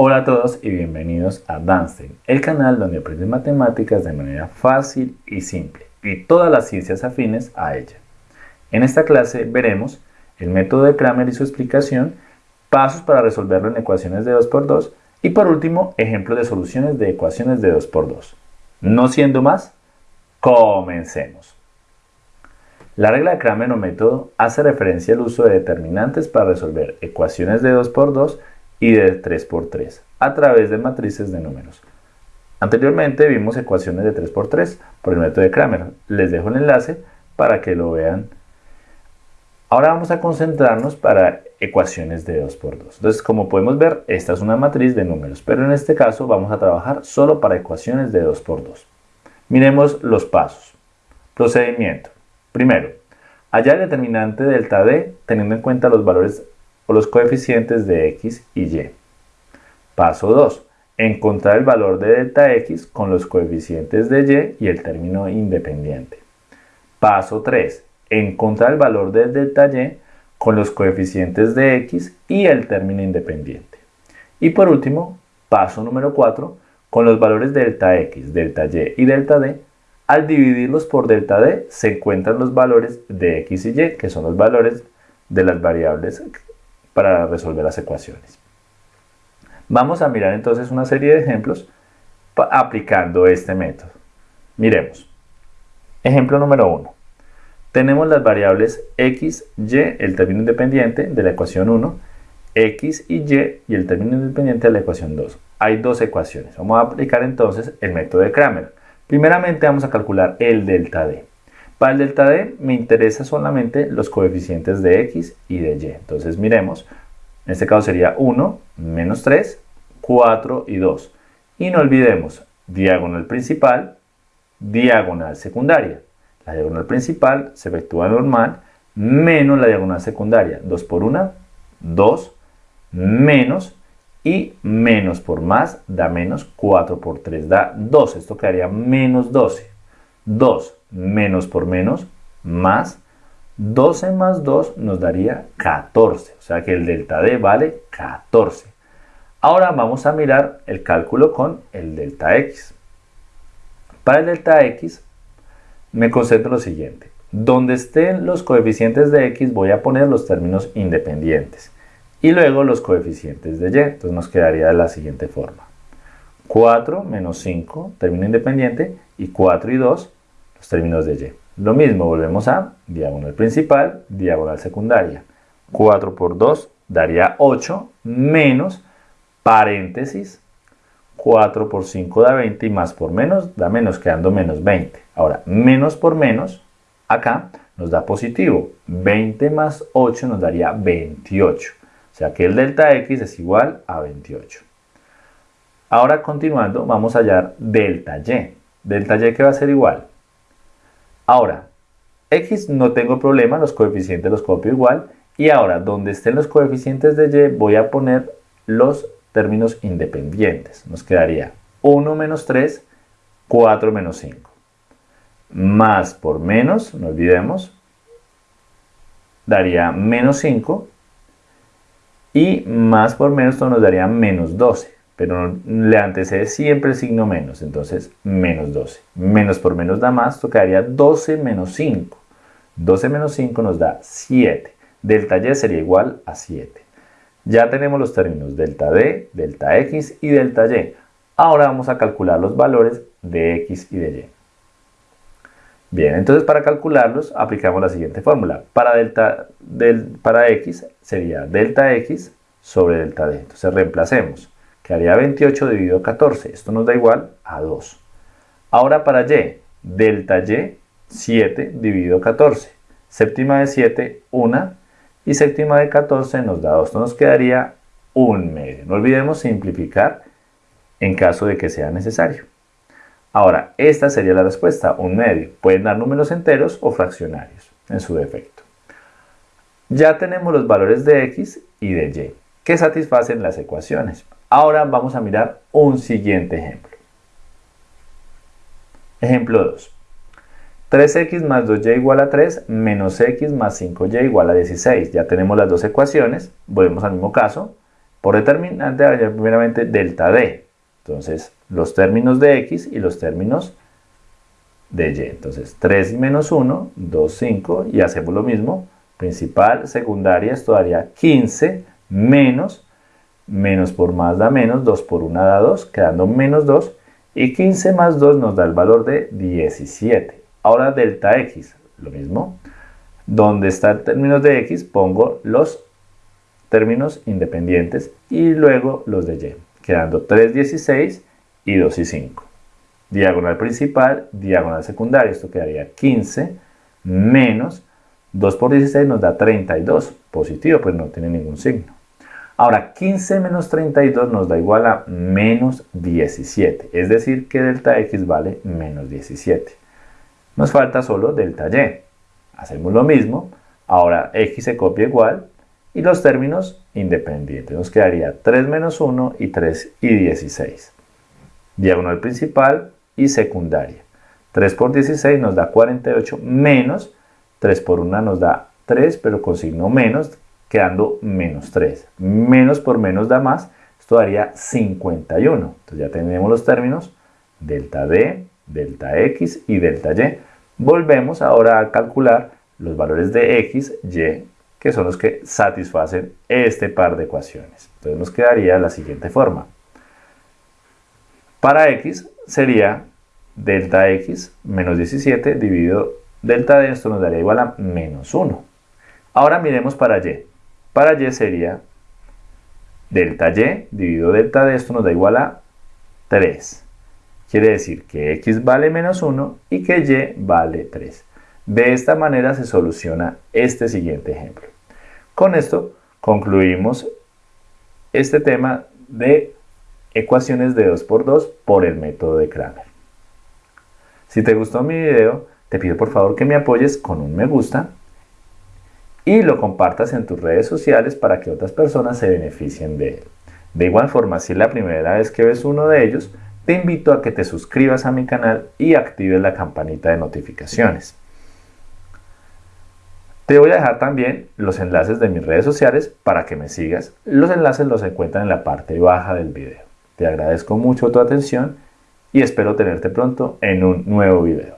Hola a todos y bienvenidos a Danstein, el canal donde aprendes matemáticas de manera fácil y simple y todas las ciencias afines a ella. En esta clase veremos el método de Kramer y su explicación, pasos para resolverlo en ecuaciones de 2x2 y por último ejemplos de soluciones de ecuaciones de 2x2. No siendo más, comencemos. La regla de Kramer o método hace referencia al uso de determinantes para resolver ecuaciones de 2x2 y de 3x3 a través de matrices de números. Anteriormente vimos ecuaciones de 3x3 por el método de Kramer. Les dejo el enlace para que lo vean. Ahora vamos a concentrarnos para ecuaciones de 2x2. Entonces, como podemos ver, esta es una matriz de números, pero en este caso vamos a trabajar solo para ecuaciones de 2x2. Miremos los pasos. Procedimiento. Primero, hallar el determinante delta D teniendo en cuenta los valores o los coeficientes de x y y. Paso 2. Encontrar el valor de delta x con los coeficientes de y y el término independiente. Paso 3. Encontrar el valor de delta y con los coeficientes de x y el término independiente. Y por último, paso número 4, con los valores de delta x, delta y y delta d, al dividirlos por delta d se encuentran los valores de x y y, que son los valores de las variables para resolver las ecuaciones. Vamos a mirar entonces una serie de ejemplos aplicando este método. Miremos. Ejemplo número 1. Tenemos las variables x, y, el término independiente de la ecuación 1, x y y y el término independiente de la ecuación 2. Hay dos ecuaciones. Vamos a aplicar entonces el método de Kramer. Primeramente vamos a calcular el delta d. Para el delta D me interesa solamente los coeficientes de X y de Y. Entonces miremos, en este caso sería 1, menos 3, 4 y 2. Y no olvidemos, diagonal principal, diagonal secundaria. La diagonal principal se efectúa normal, menos la diagonal secundaria. 2 por 1, 2, menos, y menos por más da menos, 4 por 3 da 2. Esto quedaría menos 12. 2 menos por menos, más 12 más 2 nos daría 14. O sea que el delta D vale 14. Ahora vamos a mirar el cálculo con el delta X. Para el delta X me concentro lo siguiente. Donde estén los coeficientes de X voy a poner los términos independientes. Y luego los coeficientes de Y. Entonces nos quedaría de la siguiente forma. 4 menos 5, término independiente, y 4 y 2, los términos de y. Lo mismo, volvemos a diagonal principal, diagonal secundaria. 4 por 2 daría 8, menos, paréntesis, 4 por 5 da 20 y más por menos da menos, quedando menos 20. Ahora, menos por menos, acá nos da positivo. 20 más 8 nos daría 28. O sea que el delta x es igual a 28. Ahora continuando, vamos a hallar delta y. Delta y que va a ser igual Ahora, x no tengo problema, los coeficientes los copio igual. Y ahora, donde estén los coeficientes de y, voy a poner los términos independientes. Nos quedaría 1 menos 3, 4 menos 5. Más por menos, no olvidemos, daría menos 5. Y más por menos, esto nos daría menos 12 pero le antecede siempre el signo menos, entonces menos 12. Menos por menos da más, tocaría 12 menos 5. 12 menos 5 nos da 7. Delta y sería igual a 7. Ya tenemos los términos delta d, delta x y delta y. Ahora vamos a calcular los valores de x y de y. Bien, entonces para calcularlos aplicamos la siguiente fórmula. Para, delta, del, para x sería delta x sobre delta d. Entonces reemplacemos quedaría 28 dividido 14. Esto nos da igual a 2. Ahora para y, delta y, 7 dividido 14. Séptima de 7, 1. Y séptima de 14 nos da 2. Esto nos quedaría 1 medio. No olvidemos simplificar en caso de que sea necesario. Ahora, esta sería la respuesta, 1 medio. Pueden dar números enteros o fraccionarios, en su defecto. Ya tenemos los valores de x y de y, que satisfacen las ecuaciones. Ahora vamos a mirar un siguiente ejemplo. Ejemplo 2. 3x más 2y igual a 3 menos x más 5y igual a 16. Ya tenemos las dos ecuaciones. Volvemos al mismo caso. Por determinante, primeramente delta D. Entonces, los términos de X y los términos de Y. Entonces, 3 menos 1, 2, 5, y hacemos lo mismo. Principal, secundaria, esto daría 15 menos, menos por más da menos, 2 por 1 da 2, quedando menos 2, y 15 más 2 nos da el valor de 17. Ahora delta X, lo mismo. Donde está términos de X, pongo los términos independientes y luego los de Y, quedando 3, 16 y 2 y 5. Diagonal principal, diagonal secundaria, esto quedaría 15 menos 2 por 16 nos da 32, positivo, pues no tiene ningún signo. Ahora, 15 menos 32 nos da igual a menos 17, es decir que delta x vale menos 17. Nos falta solo delta y. Hacemos lo mismo, ahora x se copia igual y los términos independientes. Nos quedaría 3 menos 1 y 3 y 16. Diagonal principal y secundaria. 3 por 16 nos da 48 menos 3 por 1 nos da 3, pero con signo menos, quedando menos 3. Menos por menos da más, esto daría 51. Entonces ya tenemos los términos delta D, delta X y delta Y. Volvemos ahora a calcular los valores de X, Y, que son los que satisfacen este par de ecuaciones. Entonces nos quedaría la siguiente forma. Para X sería delta X menos 17 dividido delta de esto nos daría igual a menos 1. Ahora miremos para y. Para y sería delta y dividido delta de esto nos da igual a 3. Quiere decir que x vale menos 1 y que y vale 3. De esta manera se soluciona este siguiente ejemplo. Con esto concluimos este tema de ecuaciones de 2 por 2 por el método de Kramer. Si te gustó mi video, te pido por favor que me apoyes con un me gusta y lo compartas en tus redes sociales para que otras personas se beneficien de él. De igual forma, si es la primera vez que ves uno de ellos, te invito a que te suscribas a mi canal y actives la campanita de notificaciones. Te voy a dejar también los enlaces de mis redes sociales para que me sigas. Los enlaces los encuentran en la parte baja del video. Te agradezco mucho tu atención y espero tenerte pronto en un nuevo video.